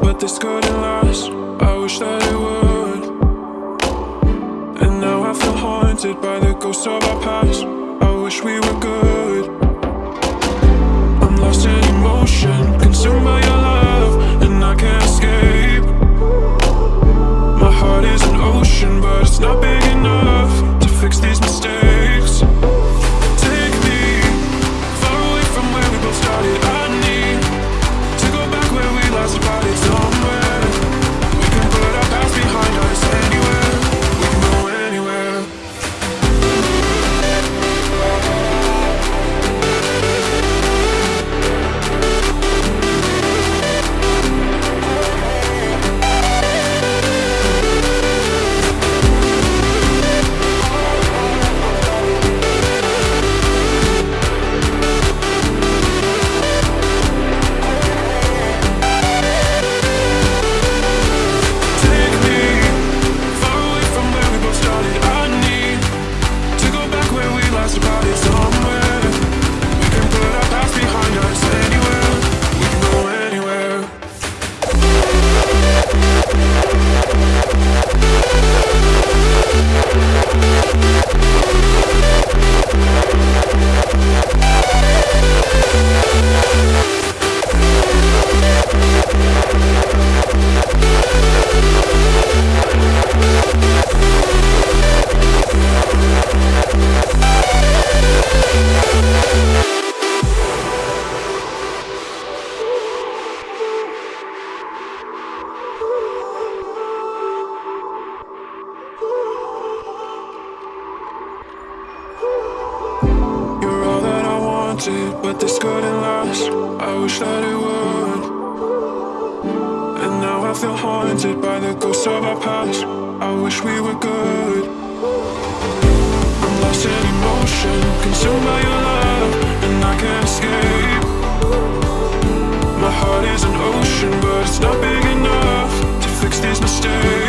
but this couldn't last. I wish that it would. And now I feel haunted by the ghosts of our past. I wish we were Wanted, but this couldn't last. I wish that it would. And now I feel haunted by the ghosts of our past. I wish we were good. I'm lost in emotion, consumed by your love, and I can't escape. My heart is an ocean, but it's not big enough to fix these mistakes.